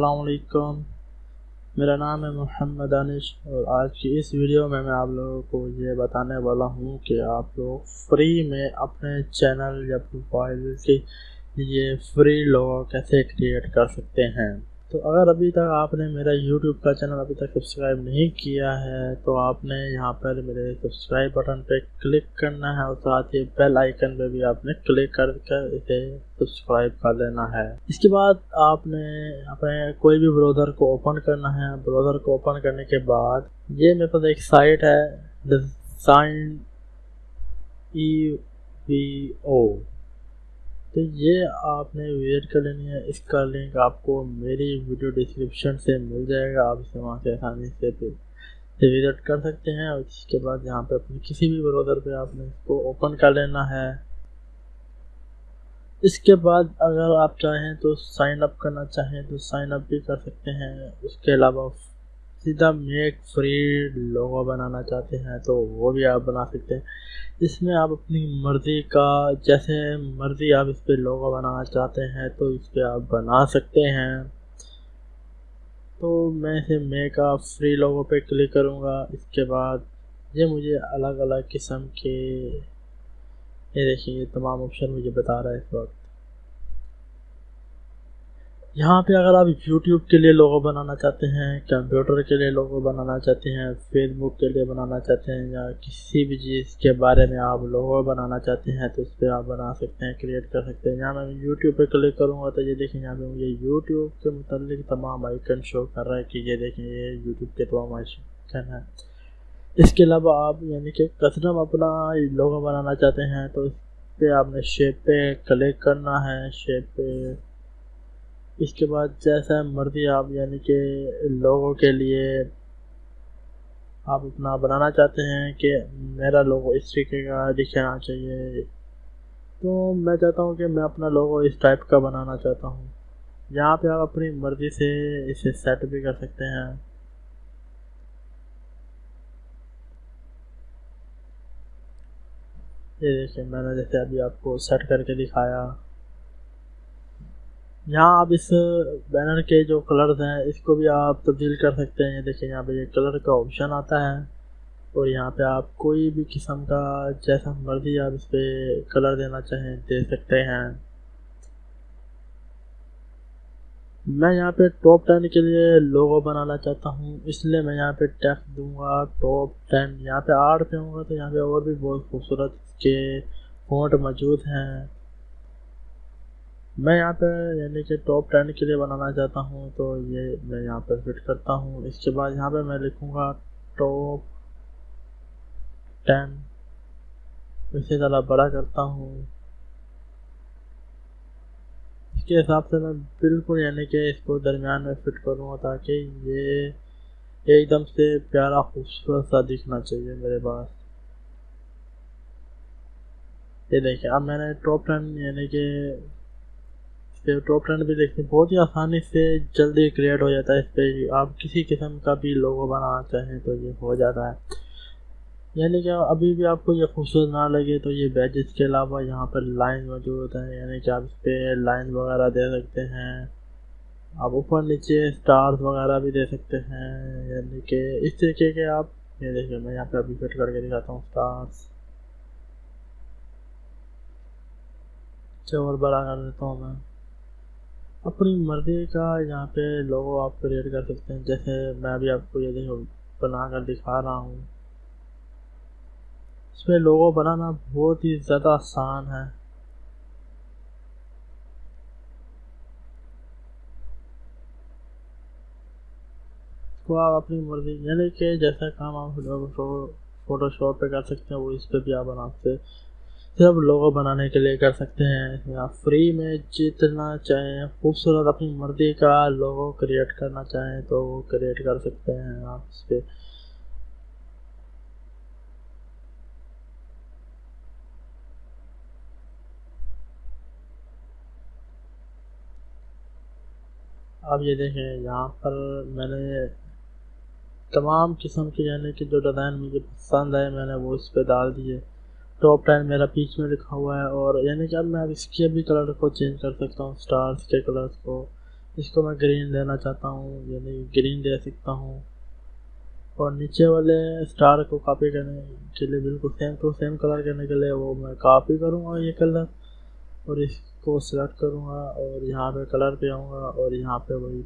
السلام علیکم۔ میرا نام ہے محمد انش اور آج کی اس ویڈیو میں میں آپ لوگوں کو یہ بتانے والا ہوں کہ آپ لوگ فری میں اپنے چینل یا پروفائل کی یہ فری لوگو کیسے کریٹ کر سکتے ہیں۔ تو اگر ابھی تک آپ نے میرا یوٹیوب کا چینل ابھی تک سبسکرائب نہیں کیا ہے، تو آپ نے یہاں پر میرے سبسکرائب بٹن پہ کلک کرنا ہے اور ساتھ ہی بیل آئیکن پہ بھی آپ نے کلک کر کر اسے سبسکرائب کر لینا ہے۔ اس کے بعد آپ نے اپنے کوئی بھی بروزر کو اوپن کرنا ہے۔ بروزر کو اوپن کرنے کے بعد یہ میرے پاس ایک سائٹ ہے ڈیزائن ای وی او تو یہ آپ نے وزٹ کر لینی ہے، اس کا لنک آپ کو میری ویڈیو ڈسکرپشن سے مل جائے گا، آپ اسے وہاں سے آسانی سے وزٹ کر سکتے ہیں اور اس کے بعد یہاں پہ اپنی کسی بھی بروزر پہ آپ نے اس کو اوپن کر لینا ہے۔ اس کے بعد اگر آپ چاہیں تو سائن اپ کرنا چاہیں تو سائن اپ بھی کر سکتے ہیں۔ اس کے علاوہ سیدھا میک فری لوگو بنانا چاہتے ہیں تو وہ بھی آپ بنا سکتے ہیں۔ اس میں آپ اپنی مرضی کا، جیسے مرضی آپ اس پہ لوگو بنانا چاہتے ہیں تو اس پہ آپ بنا سکتے ہیں۔ تو میں اسے میک آپ فری لوگوں پہ کلک کروں گا۔ اس کے بعد یہ مجھے الگ الگ قسم کے، یہ دیکھیں یہ تمام آپشن مجھے بتا رہا ہے اس وقت۔ یہاں پہ اگر آپ یوٹیوب کے لیے لوگو بنانا چاہتے ہیں، کمپیوٹر کے لیے لوگو بنانا چاہتے ہیں، فیس بک کے لیے بنانا چاہتے ہیں، یا کسی بھی چیز کے بارے میں آپ لوگو بنانا چاہتے ہیں، تو اس پہ آپ بنا سکتے ہیں کریٹ کر سکتے ہیں۔ یہاں میں یوٹیوب پہ کلک کروں گا تو یہ دیکھیں، یہاں پہ مجھے یوٹیوب کے متعلق تمام آئیکن شو کر رہا ہے کہ یہ دیکھیں، یہ یوٹیوب کے تمام آئیکن ہیں۔ اس کے علاوہ آپ یعنی کہ کسٹم اپنا لوگو بنانا چاہتے ہیں، تو اس پہ آپ نے شیپ پہ کلک کرنا ہے شیپ پہ اس کے بعد جیسا مرضی آپ یعنی کہ لوگوں کے لیے آپ اتنا بنانا چاہتے ہیں کہ میرا لوگو اس طریقے کا دکھنا چاہیے، تو میں چاہتا ہوں کہ میں اپنا لوگو اس ٹائپ کا بنانا چاہتا ہوں۔ یہاں پہ آپ اپنی مرضی سے اسے سیٹ بھی کر سکتے ہیں۔ یہ دیکھیں، میں نے جیسے ابھی آپ کو سیٹ کر کے دکھایا۔ یہاں آپ اس بینر کے جو کلرز ہیں، اس کو بھی آپ تبدیل کر سکتے ہیں۔ دیکھیں، یہاں پہ یہ کلر کا آپشن آتا ہے اور یہاں پہ آپ کوئی بھی قسم کا جیسا مرضی آپ اس پہ کلر دینا چاہیں، دے سکتے ہیں۔ میں یہاں پہ ٹاپ ٹین کے لیے لوگو بنانا چاہتا ہوں، اس لیے میں یہاں پہ ٹیکس دوں گا ٹاپ ٹین یہاں پہ آٹھ پہ ہوں گا تو یہاں پہ اور بھی بہت خوبصورت کے فونٹ موجود ہیں۔ میں یہاں پہ یعنی کہ ٹاپ ٹین کے لیے بنانا چاہتا ہوں، تو یہ میں یہاں پہ فٹ کرتا ہوں۔ اس کے بعد یہاں پہ میں لکھوں گا ٹاپ ٹین اسی طرح بڑا کرتا ہوں۔ اس کے حساب سے میں بالکل یعنی کہ اس کو درمیان میں فٹ کروں گا تاکہ یہ ایک دم سے پیارا، خوبصورت سا دکھنا چاہیے میرے پاس۔ یہ دیکھیں، اب میں نے ٹاپ ٹین یعنی کہ پہ ٹاپ ٹرینڈ بھی دیکھتے ہیں بہت ہی آسانی سے جلدی کریٹ ہو جاتا ہے اس پہ جی۔ آپ کسی قسم کا بھی لوگو بنانا چاہیں تو یہ ہو جاتا ہے۔ یعنی کہ ابھی بھی آپ کو یہ خوبصورت نہ لگے تو یہ بیجز کے علاوہ یہاں پر لائن موجود ہوتا ہے یعنی کہ آپ اس پہ لائن وغیرہ دے سکتے ہیں۔ آپ اوپر نیچے اسٹارز وغیرہ بھی دے سکتے ہیں۔ یعنی کہ اس طریقے کے آپ یہ دیکھیں میں یہاں پہ ابھی فٹ کر کے دکھاتا ہوں اسٹارس اچھا، اور بڑا کر دیتا ہوں میں۔ اپنی مرضی کا یہاں پہ لوگو آپ کریٹ کر سکتے ہیں۔ جیسے میں ابھی آپ کو یہ دیکھو، بنا کر دکھا رہا ہوں۔ اس میں لوگو بنانا بہت ہی زیادہ آسان ہے۔ اس کو آپ اپنی مرضی یعنی کہ جیسا کام آپ فوٹو شاپ پہ کر سکتے ہیں، وہ اس پہ بھی آپ بنا سکتے صرف لوگو بنانے کے لیے کر سکتے ہیں، یا فری میں جتنا چاہیں، خوبصورت اپنی مرضی کا لوگو کریٹ کرنا چاہیں تو وہ کریٹ کر سکتے ہیں آپ اس پہ۔ اب یہ دیکھیں، یہاں پر میں نے تمام قسم کے یعنی کہ جو ڈیزائن مجھے پسند آئے، میں نے وہ اس پہ ڈال دیے۔ ٹاپ ٹین میرا پیچ میں لکھا ہوا ہے اور یعنی کہ اب میں اب اس کے بھی کلر کو چینج کر سکتا ہوں اسٹارس کے کلرس کو۔ اس کو میں گرین دینا چاہتا ہوں یعنی گرین دے سکتا ہوں۔ اور نیچے والے اسٹار کو کاپی کرنے کے لیے بالکل سیم ٹو سیم کلر کرنے کے لیے وہ میں کاپی کروں گا یہ کلر اور اس کو سلیکٹ کروں گا اور یہاں پہ کلر پہ آؤں گا اور یہاں پہ وہی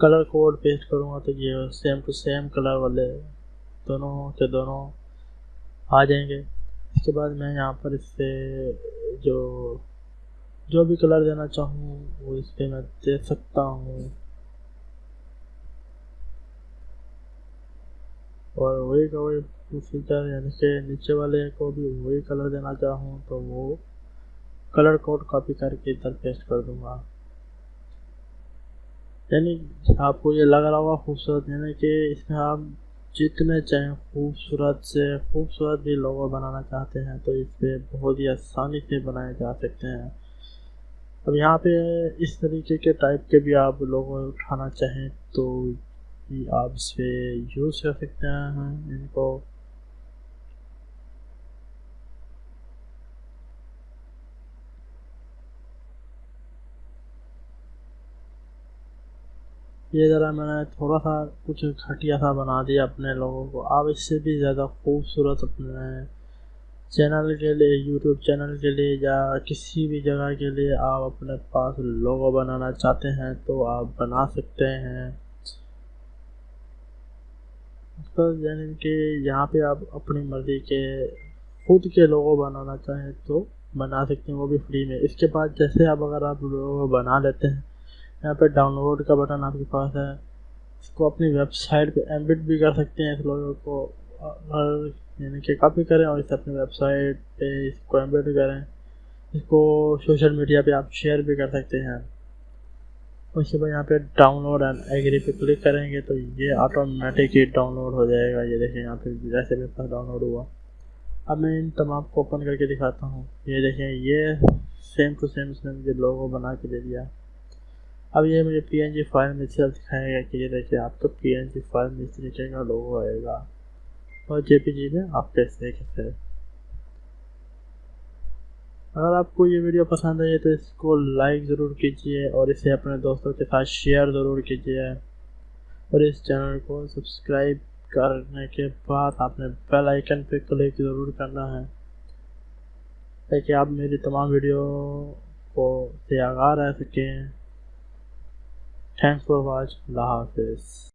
کلر کوڈ پیسٹ کروں گا تو یہ سیم ٹو سیم کلر والے دونوں کے دونوں آ جائیں گے۔ اس کے بعد میں یہاں پر اس سے جو جو بھی کلر دینا چاہوں، وہ اس پہ میں دے سکتا ہوں۔ اور وہی کا وہی فیچر یعنی کہ نیچے والے کو بھی وہی کلر دینا چاہوں، تو وہ کلر کوڈ کاپی کر کے ادھر پیسٹ کر دوں گا۔ یعنی آپ کو یہ لگ رہا ہوگا خوبصورت یعنی کہ اس میں آپ جتنے چاہیں خوبصورت سے خوبصورت بھی لوگو بنانا چاہتے ہیں، تو اس پہ بہت ہی آسانی سے بنائے جا سکتے ہیں۔ اب یہاں پہ اس طریقے کے ٹائپ کے بھی آپ لوگوں اٹھانا چاہیں تو آپ اس پہ یوز کر سکتے ہیں، ان کو یہ ذرا میں نے تھوڑا سا کچھ گھٹیا سا بنا دیا اپنے لوگوں کو۔ آپ اس سے بھی زیادہ خوبصورت اپنے چینل کے لیے، یوٹیوب چینل کے لیے یا کسی بھی جگہ کے لیے آپ اپنے پاس لوگو بنانا چاہتے ہیں تو آپ بنا سکتے ہیں۔ یعنی کہ یہاں پہ آپ اپنی مرضی کے خود کے لوگو بنانا چاہیں تو بنا سکتے ہیں، وہ بھی فری میں۔ اس کے بعد جیسے آپ اگر آپ لوگو بنا لیتے ہیں یہاں پہ ڈاؤن لوڈ کا بٹن آپ کے پاس ہے۔ اس کو اپنی ویب سائٹ پہ ایمبٹ بھی کر سکتے ہیں۔ اس لوگوں کو یعنی کہ کاپی کریں اور اسے اپنی ویب سائٹ پہ اس کو ایمبٹ کریں۔ اس کو سوشل میڈیا پہ آپ شیئر بھی کر سکتے ہیں۔ اس کے بعد یہاں پہ ڈاؤن لوڈ اینڈ ایگری پہ کلک کریں گے تو یہ آٹومیٹک ہی ڈاؤن لوڈ ہو جائے گا۔ یہ دیکھیں یہاں پہ جیسے میرے پاس ڈاؤن لوڈ ہوا۔ اب میں ان تمام کو اوپن کر کے دکھاتا ہوں۔ یہ دیکھیں، یہ سیم ٹو سیم اس نے مجھے لوگو بنا کے دے دیا۔ اب یہ مجھے پی این جی فائل میں صرف دکھائے گا کہ یہ دیکھیں، آپ کو پی این جی فائل میں اس طریقے کا لوگو آئے گا۔ اور جے پی جی میں آپ کیسے دیکھتے اگر آپ کو یہ ویڈیو پسند آئی تو اس کو لائک ضرور کیجیے اور اسے اپنے دوستوں کے ساتھ شیئر ضرور کیجیے اور اس چینل کو سبسکرائب کرنے کے بعد آپ نے بیل آئیکن پہ کلک ضرور کرنا ہے۔ تاکہ آپ میری تمام ویڈیو کو سے آگاہ رہ سکیں۔ Thanks for watch. Love this.